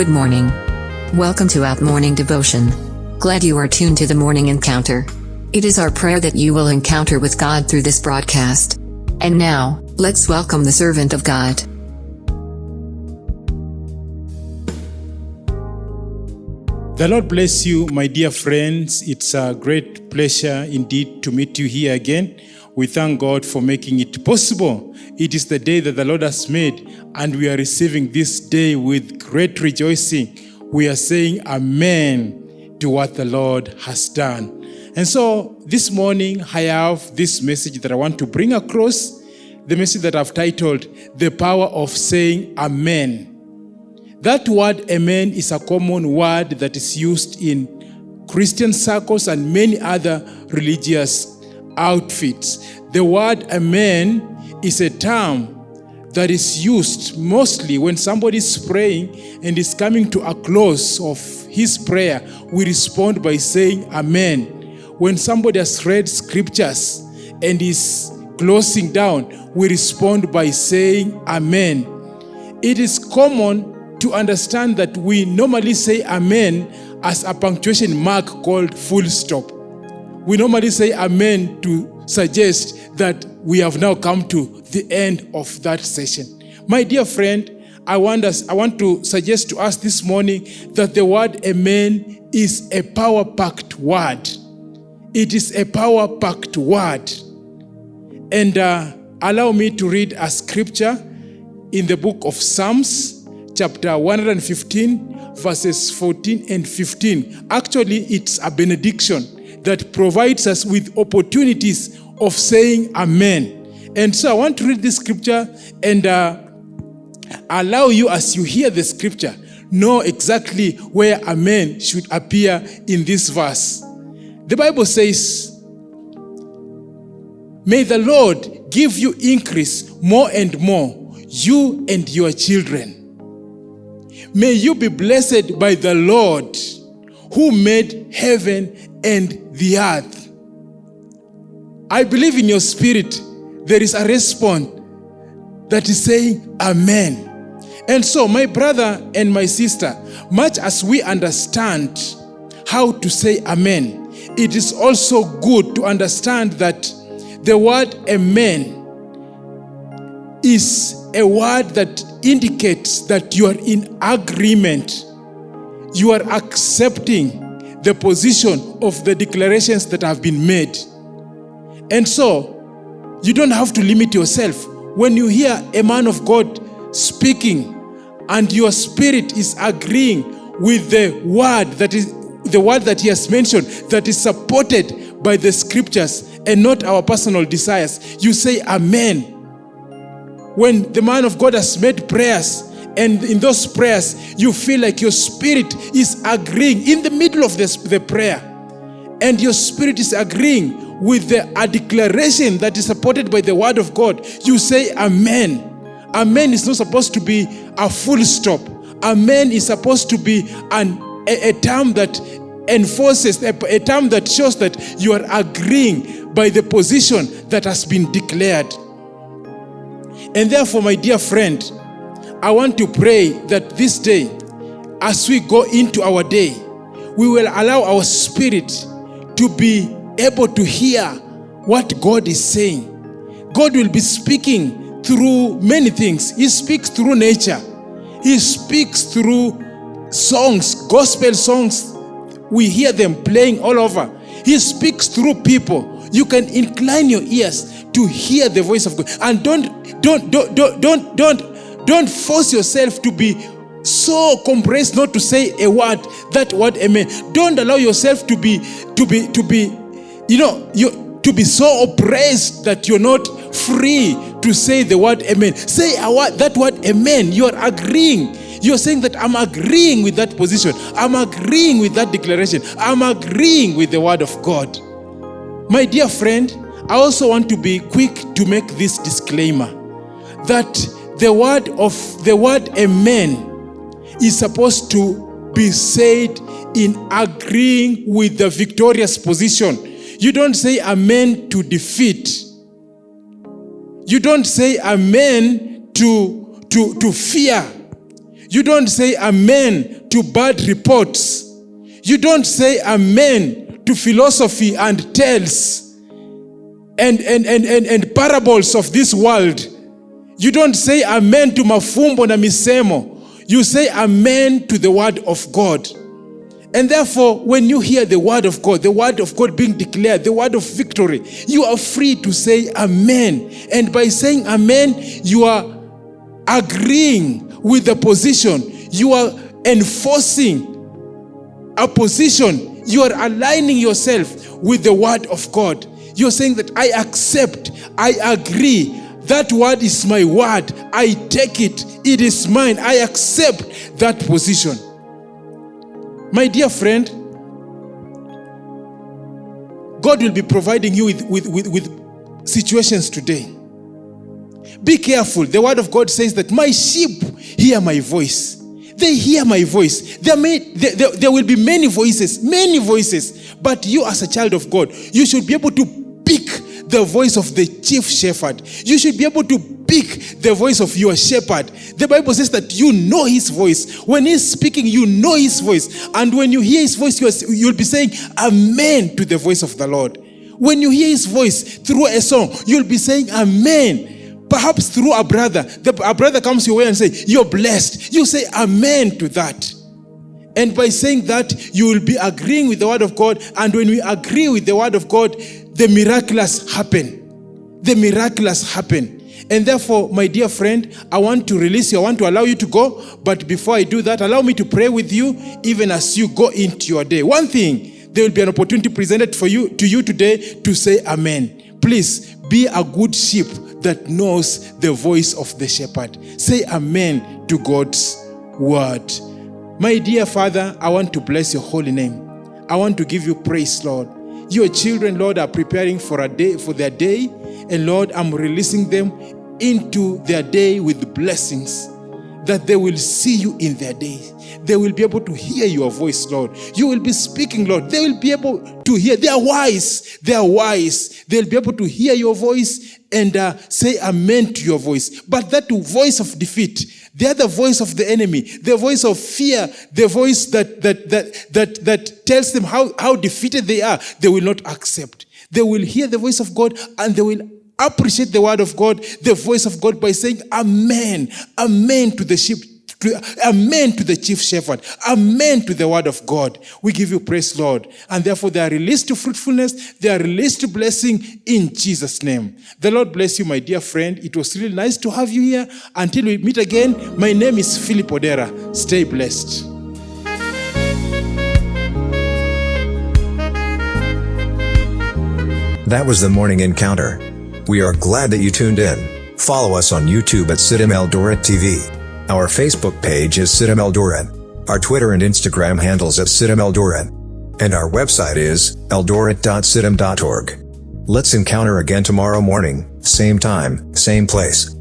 Good morning. Welcome to Out Morning Devotion. Glad you are tuned to the morning encounter. It is our prayer that you will encounter with God through this broadcast. And now, let's welcome the servant of God. The Lord bless you, my dear friends. It's a great pleasure indeed to meet you here again. We thank God for making it possible. It is the day that the Lord has made, and we are receiving this day with great rejoicing. We are saying Amen to what the Lord has done. And so this morning, I have this message that I want to bring across the message that I've titled The Power of Saying Amen. That word amen is a common word that is used in Christian circles and many other religious outfits. The word amen is a term that is used mostly when somebody is praying and is coming to a close of his prayer. We respond by saying amen. When somebody has read scriptures and is closing down, we respond by saying amen. It is common to understand that we normally say amen as a punctuation mark called full stop. We normally say amen to suggest that we have now come to the end of that session. My dear friend, I want us I want to suggest to us this morning that the word amen is a power packed word. It is a power packed word. And uh, allow me to read a scripture in the book of Psalms chapter 115, verses 14 and 15. Actually, it's a benediction that provides us with opportunities of saying Amen. And so I want to read this scripture and uh, allow you, as you hear the scripture, know exactly where Amen should appear in this verse. The Bible says, May the Lord give you increase more and more, you and your children. May you be blessed by the Lord who made heaven and the earth. I believe in your spirit there is a response that is saying Amen. And so, my brother and my sister, much as we understand how to say Amen, it is also good to understand that the word Amen is a word that indicates that you are in agreement. You are accepting the position of the declarations that have been made. And so, you don't have to limit yourself. When you hear a man of God speaking and your spirit is agreeing with the word that is the word that he has mentioned that is supported by the scriptures and not our personal desires, you say amen when the man of God has made prayers and in those prayers you feel like your spirit is agreeing in the middle of this, the prayer and your spirit is agreeing with the, a declaration that is supported by the word of God, you say amen. Amen is not supposed to be a full stop. Amen is supposed to be an, a, a term that enforces, a, a term that shows that you are agreeing by the position that has been declared. And therefore, my dear friend, I want to pray that this day, as we go into our day, we will allow our spirit to be able to hear what God is saying. God will be speaking through many things. He speaks through nature. He speaks through songs, gospel songs. We hear them playing all over. He speaks through people. You can incline your ears to hear the voice of God. And don't don't don't don't don't don't, don't force yourself to be so compressed not to say a word that word amen. Don't allow yourself to be to be to be you know you to be so oppressed that you're not free to say the word amen. Say a word, that word amen. You're agreeing. You're saying that i'm agreeing with that position. I'm agreeing with that declaration. I'm agreeing with the word of god. My dear friend I also want to be quick to make this disclaimer that the word of the word amen is supposed to be said in agreeing with the victorious position. You don't say amen to defeat. You don't say amen to, to, to fear. You don't say amen to bad reports. You don't say amen to philosophy and tales and, and, and, and, and parables of this world. You don't say amen to mafumbo na misemo. You say amen to the word of God. And therefore, when you hear the word of God, the word of God being declared, the word of victory, you are free to say amen. And by saying amen, you are agreeing with the position. You are enforcing a position. You are aligning yourself with the word of God. You're saying that I accept, I agree. That word is my word. I take it. It is mine. I accept that position. My dear friend, God will be providing you with, with, with, with situations today. Be careful. The word of God says that my sheep hear my voice. They hear my voice. There, may, there, there, there will be many voices, many voices. But you, as a child of God, you should be able to the voice of the chief shepherd. You should be able to pick the voice of your shepherd. The Bible says that you know his voice. When he's speaking, you know his voice. And when you hear his voice, you'll be saying amen to the voice of the Lord. When you hear his voice through a song, you'll be saying amen. Perhaps through a brother, the, a brother comes your way and say, "You're blessed." You say amen to that. And by saying that, you will be agreeing with the word of God. And when we agree with the word of God, the miraculous happen. The miraculous happen. And therefore, my dear friend, I want to release you. I want to allow you to go. But before I do that, allow me to pray with you even as you go into your day. One thing, there will be an opportunity presented for you to you today to say amen. Please be a good sheep that knows the voice of the shepherd. Say amen to God's word. My dear Father, I want to bless your holy name. I want to give you praise, Lord. Your children, Lord, are preparing for a day for their day, and Lord, I'm releasing them into their day with blessings that they will see you in their day. They will be able to hear your voice, Lord. You will be speaking, Lord. They will be able to hear. They are wise. They are wise. They'll be able to hear your voice and uh, say amen to your voice. But that voice of defeat, the voice of the enemy, the voice of fear, the voice that, that, that, that, that tells them how, how defeated they are, they will not accept. They will hear the voice of God and they will appreciate the word of God, the voice of God by saying amen, amen to the sheep amen to the chief shepherd. Amen to the word of God. We give you praise, Lord. And therefore, they are released to fruitfulness. They are released to blessing in Jesus' name. The Lord bless you, my dear friend. It was really nice to have you here. Until we meet again, my name is Philip Odera. Stay blessed. That was the morning encounter. We are glad that you tuned in. Follow us on YouTube at CITAM Eldoret TV. Our Facebook page is CITAM Eldoret. Our Twitter and Instagram handles at CITAM Eldoret. And our website is eldoret.citam.org. Let's encounter again tomorrow morning, same time, same place.